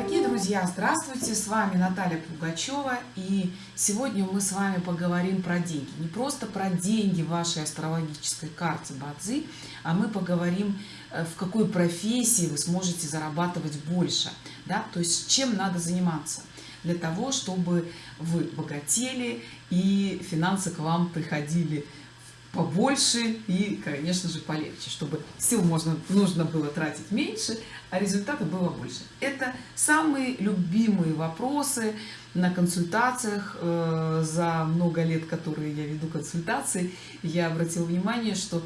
Дорогие друзья, здравствуйте! С вами Наталья Пугачева. И сегодня мы с вами поговорим про деньги. Не просто про деньги в вашей астрологической карте Бадзи, а мы поговорим, э, в какой профессии вы сможете зарабатывать больше. Да? То есть чем надо заниматься для того, чтобы вы богатели и финансы к вам приходили побольше и, конечно же, полегче, чтобы сил можно, нужно было тратить меньше, а результата было больше. Это самые любимые вопросы на консультациях э, за много лет, которые я веду консультации. Я обратила внимание, что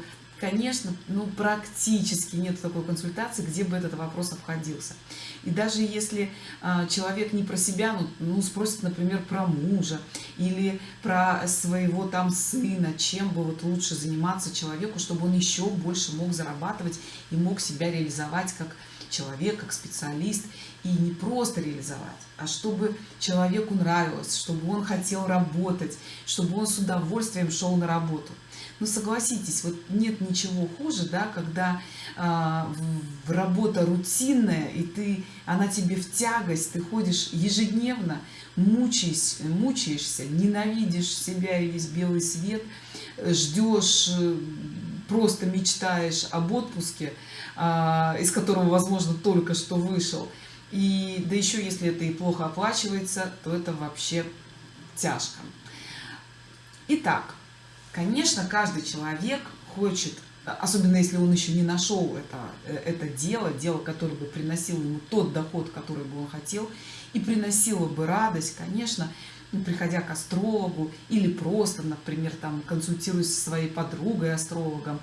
конечно, ну, практически нет такой консультации, где бы этот вопрос обходился. И даже если а, человек не про себя, ну, ну, спросит, например, про мужа или про своего там сына, чем бы вот лучше заниматься человеку, чтобы он еще больше мог зарабатывать и мог себя реализовать как человек, как специалист, и не просто реализовать, а чтобы человеку нравилось, чтобы он хотел работать, чтобы он с удовольствием шел на работу. Ну, согласитесь, вот нет ничего хуже, да, когда в, работа рутинная, и ты, она тебе в тягость, ты ходишь ежедневно, мучаешь, мучаешься, ненавидишь себя и весь белый свет, ждешь, э, просто мечтаешь об отпуске, а, из которого, возможно, только что вышел. И да еще если это и плохо оплачивается, то это вообще тяжко. Итак, конечно, каждый человек хочет, особенно если он еще не нашел это, э, это дело, дело, которое бы приносило ему тот доход, который бы он хотел, и приносило бы радость, конечно, ну, приходя к астрологу или просто, например, там консультируясь со своей подругой астрологом.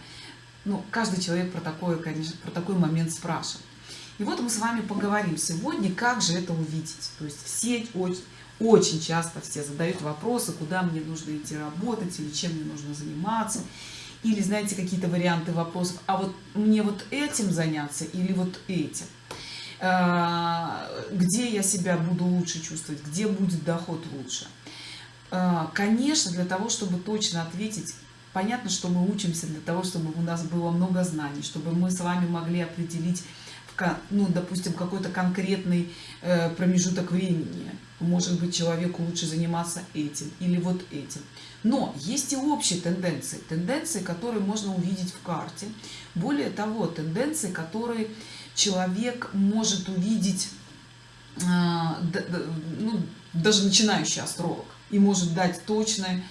Ну, каждый человек про такое, конечно, про такой момент спрашивает. И вот мы с вами поговорим сегодня, как же это увидеть. То есть все очень, очень часто все задают вопросы, куда мне нужно идти работать, или чем мне нужно заниматься. Или, знаете, какие-то варианты вопросов, а вот мне вот этим заняться или вот этим. А, где я себя буду лучше чувствовать, где будет доход лучше. А, конечно, для того, чтобы точно ответить, понятно, что мы учимся для того, чтобы у нас было много знаний, чтобы мы с вами могли определить ну, допустим, какой-то конкретный э, промежуток времени. Может быть, человеку лучше заниматься этим или вот этим. Но есть и общие тенденции. Тенденции, которые можно увидеть в карте. Более того, тенденции, которые человек может увидеть, э, ну, даже начинающий астролог. И может дать точный,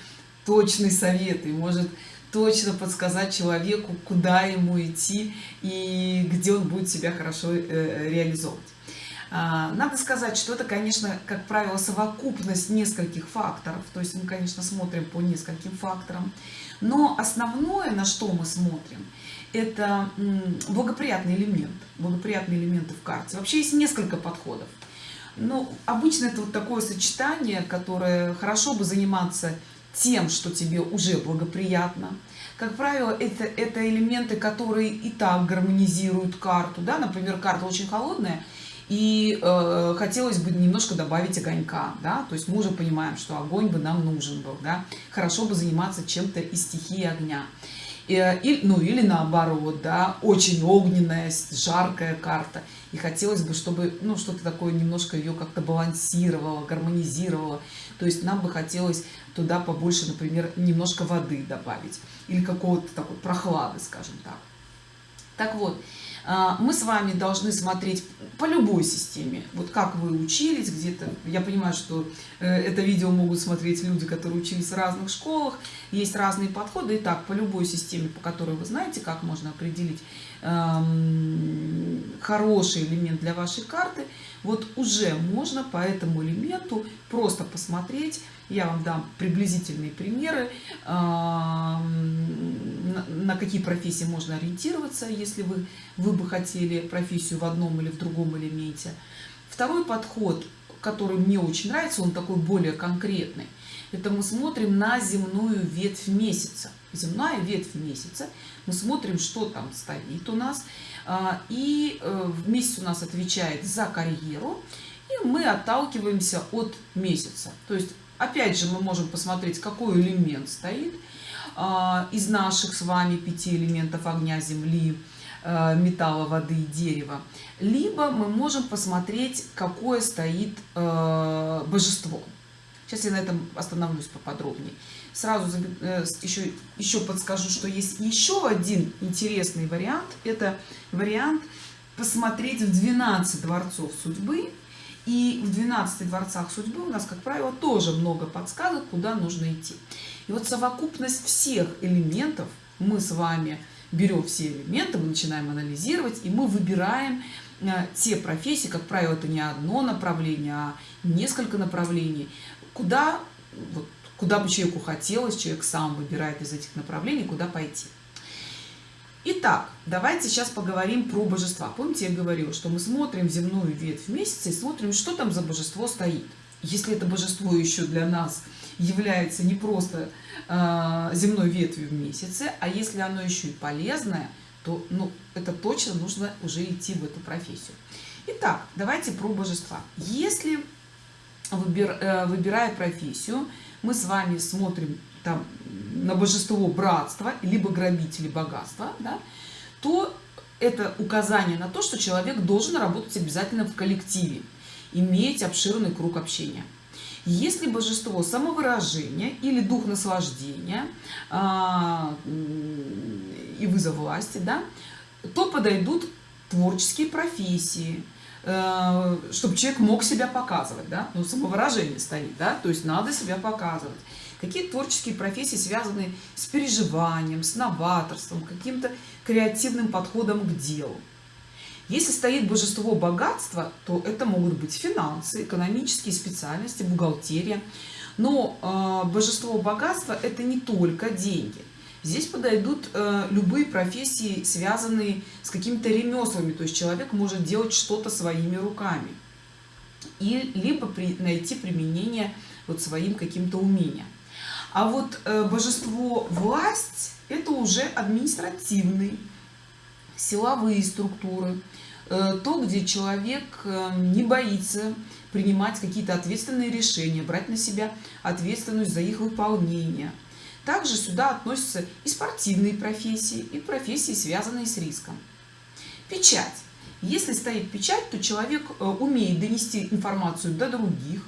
точный совет, и может точно подсказать человеку, куда ему идти и где он будет себя хорошо э, реализовывать. А, надо сказать, что это, конечно, как правило, совокупность нескольких факторов. То есть мы, конечно, смотрим по нескольким факторам. Но основное, на что мы смотрим, это благоприятный элемент, благоприятные элементы в карте. Вообще есть несколько подходов. Но обычно это вот такое сочетание, которое хорошо бы заниматься тем, что тебе уже благоприятно. Как правило, это, это элементы, которые и так гармонизируют карту. Да? Например, карта очень холодная, и э, хотелось бы немножко добавить огонька. Да? То есть мы уже понимаем, что огонь бы нам нужен был. Да? Хорошо бы заниматься чем-то из стихии огня. Э, и, ну или наоборот, да, очень огненная, жаркая карта. И хотелось бы, чтобы ну, что-то такое немножко ее как-то балансировало, гармонизировало. То есть нам бы хотелось туда побольше, например, немножко воды добавить. Или какого-то такой прохлады, скажем так. Так вот, мы с вами должны смотреть по любой системе. Вот как вы учились где-то. Я понимаю, что э, это видео могут смотреть люди, которые учились в разных школах. Есть разные подходы. Итак, по любой системе, по которой вы знаете, как можно определить эм, хороший элемент для вашей карты, вот уже можно по этому элементу просто посмотреть. Я вам дам приблизительные примеры, на какие профессии можно ориентироваться, если вы, вы бы хотели профессию в одном или в другом элементе. Второй подход, который мне очень нравится, он такой более конкретный. Это мы смотрим на земную ветвь месяца. Земная ветвь месяца. Мы смотрим, что там стоит у нас. А, и э, месяц у нас отвечает за карьеру. И мы отталкиваемся от месяца. То есть, опять же, мы можем посмотреть, какой элемент стоит а, из наших с вами пяти элементов огня, земли, э, металла, воды и дерева. Либо мы можем посмотреть, какое стоит э, божество. Сейчас я на этом остановлюсь поподробнее. Сразу еще, еще подскажу, что есть еще один интересный вариант. Это вариант посмотреть в 12 дворцов судьбы и в 12 дворцах судьбы у нас, как правило, тоже много подсказок, куда нужно идти. И вот совокупность всех элементов мы с вами берем все элементы, мы начинаем анализировать, и мы выбираем э, те профессии, как правило, это не одно направление, а несколько направлений, куда, вот, куда бы человеку хотелось, человек сам выбирает из этих направлений, куда пойти. Итак, давайте сейчас поговорим про божества. Помните, я говорила, что мы смотрим земную ветвь месяца и смотрим, что там за божество стоит. Если это божество еще для нас является не просто э, земной ветвью в месяце, а если оно еще и полезное, то ну, это точно нужно уже идти в эту профессию. Итак, давайте про божества. Если, выбир, э, выбирая профессию, мы с вами смотрим там, на божество братства, либо грабители богатства, да, то это указание на то, что человек должен работать обязательно в коллективе, иметь обширный круг общения. Если божество самовыражения или дух наслаждения а, и вызов власти, да, то подойдут творческие профессии, чтобы человек мог себя показывать, да, ну, самовыражение стоит, да, то есть надо себя показывать. Какие творческие профессии связаны с переживанием, с новаторством, каким-то креативным подходом к делу. Если стоит божество богатства, то это могут быть финансы, экономические специальности, бухгалтерия. Но э, божество богатства – это не только деньги. Здесь подойдут э, любые профессии, связанные с какими-то ремеслами. То есть человек может делать что-то своими руками. И, либо при, найти применение вот своим каким-то умениям. А вот э, божество власть – это уже административный, силовые структуры, э, то, где человек э, не боится принимать какие-то ответственные решения, брать на себя ответственность за их выполнение. Также сюда относятся и спортивные профессии, и профессии, связанные с риском. Печать. Если стоит печать, то человек умеет донести информацию до других,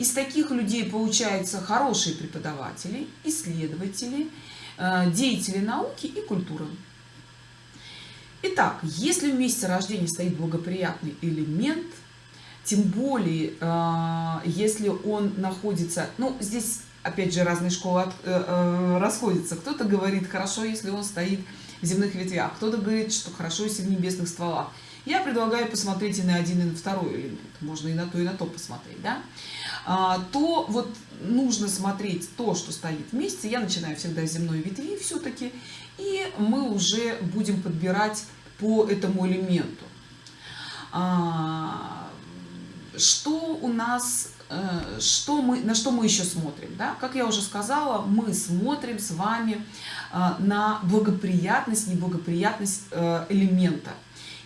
из таких людей получаются хорошие преподаватели, исследователи, э, деятели науки и культуры. Итак, если в месяце рождения стоит благоприятный элемент, тем более, э, если он находится, ну, здесь, опять же, разные школы э, расходятся. Кто-то говорит, хорошо, если он стоит в земных ветвях, кто-то говорит, что хорошо, если в небесных стволах. Я предлагаю посмотреть и на один, и на второй элемент. Можно и на то, и на то посмотреть, да? А, то вот нужно смотреть то, что стоит вместе. Я начинаю всегда с земной ветви все-таки, и мы уже будем подбирать по этому элементу. А, что у нас, э, что мы, на что мы еще смотрим? Да? Как я уже сказала, мы смотрим с вами а, на благоприятность, неблагоприятность э, элемента.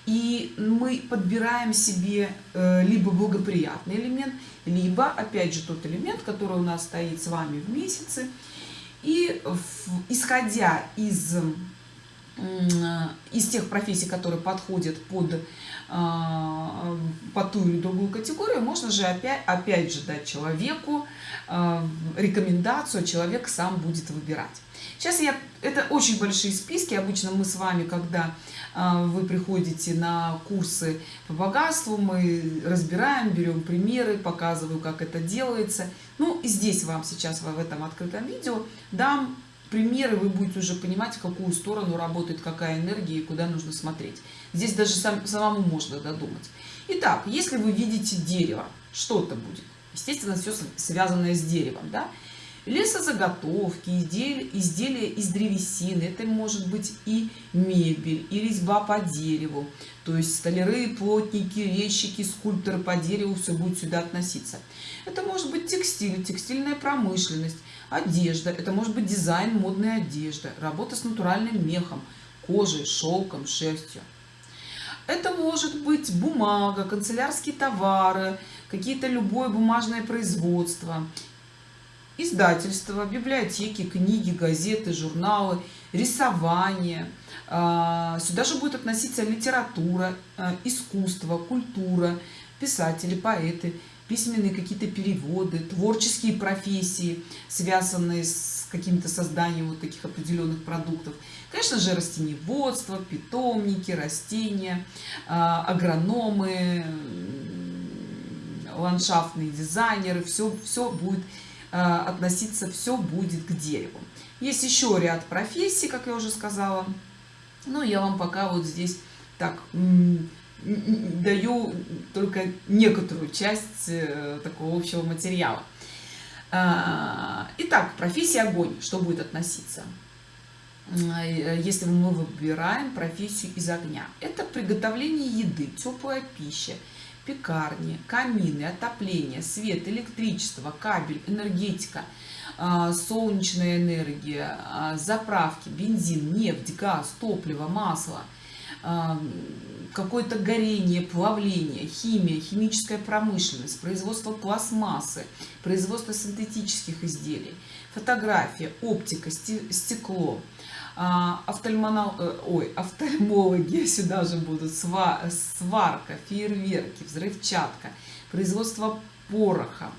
И мы подбираем себе э, либо благоприятный элемент, либо, опять же, тот элемент, который у нас стоит с вами в месяце. И исходя из, из тех профессий, которые подходят под, а, под ту или другую категорию, можно же опять, опять же дать человеку а, рекомендацию, человек сам будет выбирать. Сейчас я, это очень большие списки, обычно мы с вами, когда а, вы приходите на курсы по богатству, мы разбираем, берем примеры, показываю, как это делается. Ну и здесь вам сейчас в этом открытом видео дам примеры, вы будете уже понимать, в какую сторону работает какая энергия и куда нужно смотреть. Здесь даже сам, самому можно додумать. Итак, если вы видите дерево, что это будет? Естественно, все связанное с деревом. Да? Лесозаготовки, изделия, изделия из древесины. Это может быть и мебель, и резьба по дереву. То есть столяры, плотники, резчики, скульпторы по дереву, все будет сюда относиться. Это может быть текстиль, текстильная промышленность, одежда. Это может быть дизайн модной одежды, работа с натуральным мехом, кожей, шелком, шерстью. Это может быть бумага, канцелярские товары, какие-то любое бумажное производство, издательства, библиотеки, книги, газеты, журналы, рисование. А, сюда же будет относиться литература, а, искусство, культура, писатели, поэты, письменные какие-то переводы, творческие профессии, связанные с каким-то созданием вот таких определенных продуктов. Конечно же, растениеводство, питомники, растения, а, агрономы, ландшафтные дизайнеры, все, все будет относиться, все будет к дереву. Есть еще ряд профессий, как я уже сказала, но я вам пока вот здесь так даю только некоторую часть э, такого общего материала. А, итак, профессия огонь, что будет относиться? Э, если мы выбираем профессию из огня. Это приготовление еды, теплая пища, пекарни, камины, отопление, свет, электричество, кабель, энергетика, а, солнечная энергия, а, заправки, бензин, нефть, газ, топливо, масло, а, какое-то горение, плавление, химия, химическая промышленность, производство пластмассы, производство синтетических изделий, фотография, оптика, стекло, офтальмонол... Э, ой, офтальмологи сюда же будут, сварка, фейерверки, взрывчатка, производство пороха,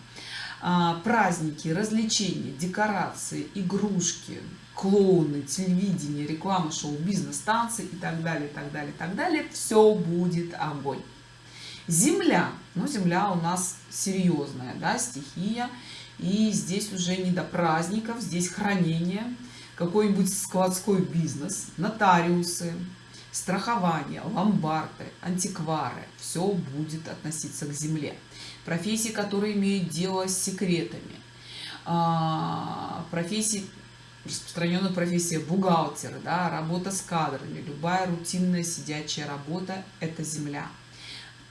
а, праздники, развлечения, декорации, игрушки, клоуны, телевидение, реклама, шоу, бизнес, танцы и так далее, так далее, так далее. Все будет огонь. Земля. Ну, земля у нас серьезная, да, стихия. И здесь уже не до праздников, здесь хранение, какой-нибудь складской бизнес, нотариусы, страхование, ломбарды, антиквары. Все будет относиться к земле профессии, которые имеют дело с секретами, а, профессии, распространенная профессия бухгалтера, да, работа с кадрами, любая рутинная сидячая работа – это земля.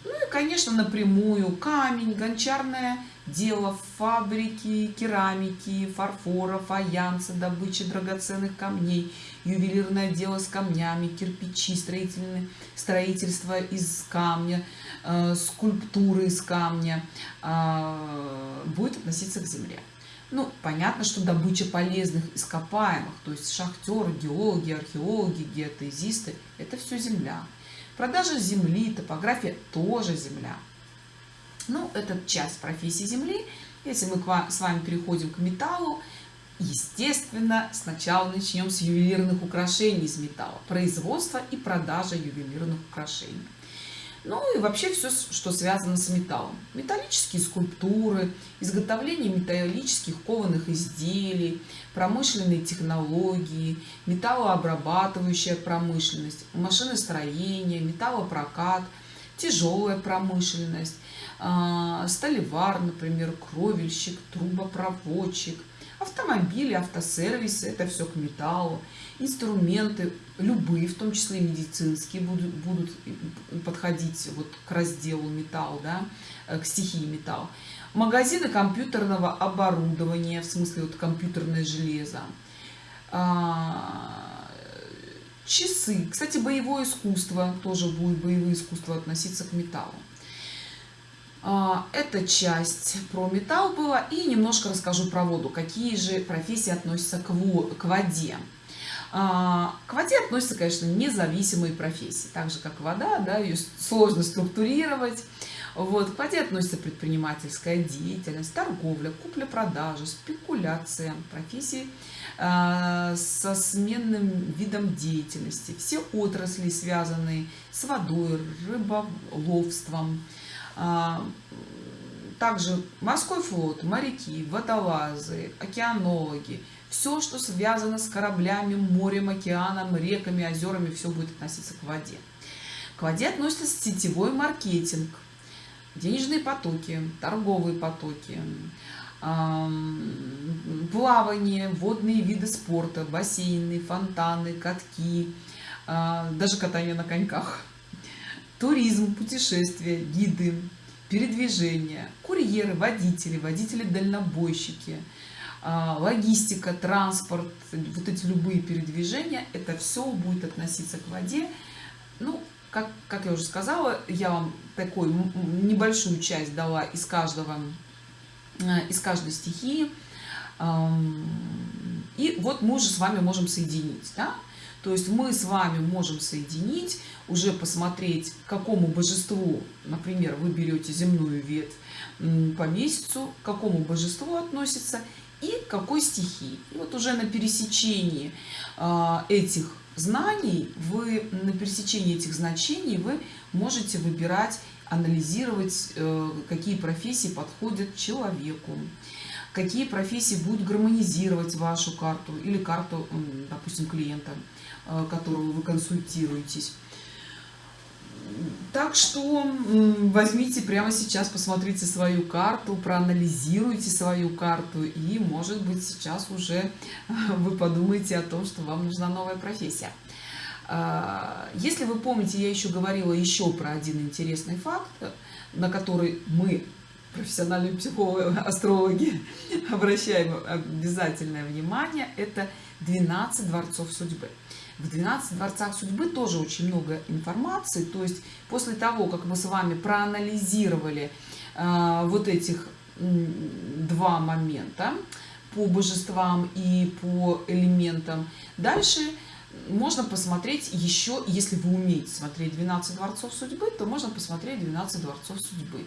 Ну и, конечно, напрямую камень, гончарное дело, фабрики, керамики, фарфора, фаянса, добыча драгоценных камней, ювелирное дело с камнями, кирпичи, строительное, строительство из камня, э, скульптуры из камня э, будет относиться к земле. Ну, понятно, что добыча полезных ископаемых, то есть шахтеры, геологи, археологи, геотезисты – это все земля. Продажа земли, топография тоже земля. Ну, это часть профессии земли. Если мы с вами переходим к металлу, естественно, сначала начнем с ювелирных украшений из металла. Производство и продажа ювелирных украшений. Ну и вообще все, что связано с металлом. Металлические скульптуры, изготовление металлических кованых изделий, промышленные технологии, металлообрабатывающая промышленность, машиностроение, металлопрокат, тяжелая промышленность, а, столевар, например, кровельщик, трубопроводчик – автомобили, автосервисы, это все к металлу, инструменты, любые, в том числе медицинские, будут, будут подходить вот к разделу металл, да, э, к стихии металл. Магазины компьютерного оборудования, в смысле вот компьютерное железо. Часы. Кстати, боевое искусство, тоже будет боевое искусство относиться к металлу. А, эта часть про металл была. И немножко расскажу про воду. Какие же профессии относятся к, воде. А, к воде относятся, конечно, независимые профессии. Так же, как вода, да, ее сложно структурировать. Вот, к воде относится предпринимательская деятельность, торговля, купля-продажа, спекуляция, профессии со сменным видом деятельности, все отрасли, связанные с водой, рыболовством, а, также морской флот, моряки, водолазы, океанологи, все, что связано с кораблями, морем, океаном, реками, озерами, все будет относиться к воде. К воде относится сетевой маркетинг, денежные потоки, торговые потоки, плавание, водные виды спорта, бассейны, фонтаны, катки, а, даже катание на коньках – туризм, путешествия, гиды, передвижение, курьеры, водители, водители-дальнобойщики, а, логистика, транспорт, вот эти любые передвижения, это все будет относиться к воде. Ну, как, как я уже сказала, я вам такую небольшую часть дала из каждого, из каждой стихии. И вот мы уже с вами можем соединить, да? То есть мы с вами можем соединить, уже посмотреть, к какому божеству, например, вы берете земную ветвь по месяцу, к какому божеству относится и какой стихии. И вот уже на пересечении а, этих знаний, вы на пересечении этих значений вы можете выбирать, анализировать, э, какие профессии подходят человеку какие профессии будут гармонизировать вашу карту или карту, допустим, клиента, э, которого вы консультируетесь. Так что возьмите прямо сейчас, посмотрите свою карту, проанализируйте свою карту и, может быть, сейчас уже вы подумаете о том, что вам нужна новая профессия. А, если вы помните, я еще говорила еще про один интересный факт, на который мы профессиональные психологи, астрологи обращаем обязательное внимание, это 12 дворцов судьбы. В 12 дворцах судьбы тоже очень много информации, то есть после того, как мы с вами проанализировали э, вот этих два момента по божествам и по элементам, дальше можно посмотреть еще, если вы умеете смотреть 12 дворцов судьбы, то можно посмотреть 12 дворцов судьбы,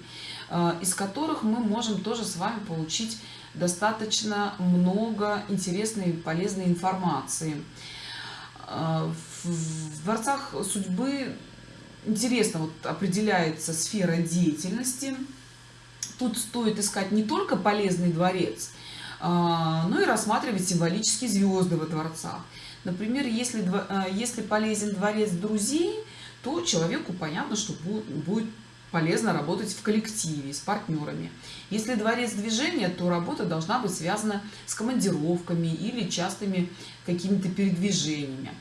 э, из которых мы можем тоже с вами получить достаточно много интересной и полезной информации. Э, в дворцах судьбы интересно вот определяется сфера деятельности. Тут стоит искать не только полезный дворец, э, но и рассматривать символические звезды во дворцах. Например, если, э, если полезен дворец друзей, то человеку понятно, что будет полезно работать в коллективе, с партнерами. Если дворец движения, то работа должна быть связана с командировками или частыми какими-то передвижениями.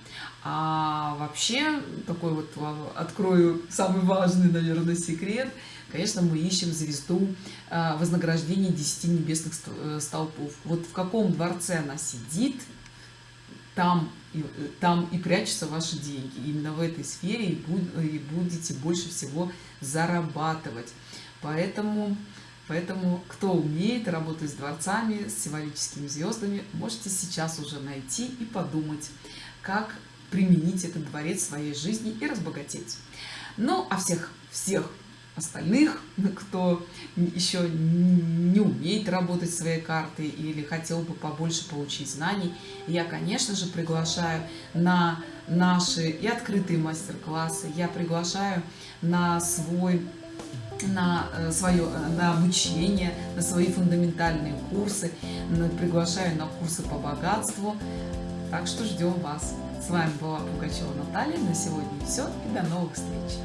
А вообще, такой вот открою самый важный, наверное, секрет, конечно, мы ищем звезду э, вознаграждения 10 небесных э, столпов. Вот в каком дворце она сидит, там и, там и прячутся ваши деньги. Именно в этой сфере и, буд, и будете больше всего зарабатывать. Поэтому, поэтому, кто умеет работать с дворцами, с символическими звездами, можете сейчас уже найти и подумать, как применить этот дворец в своей жизни и разбогатеть. Ну, а всех, всех остальных, кто еще не умеет работать своей картой или хотел бы побольше получить знаний, я, конечно же, приглашаю на наши и открытые мастер-классы, я приглашаю на свой на э, свое на обучение на свои фундаментальные курсы приглашаю на курсы по богатству. Так что ждем вас. С вами была пугачева наталья. На сегодня все и до новых встреч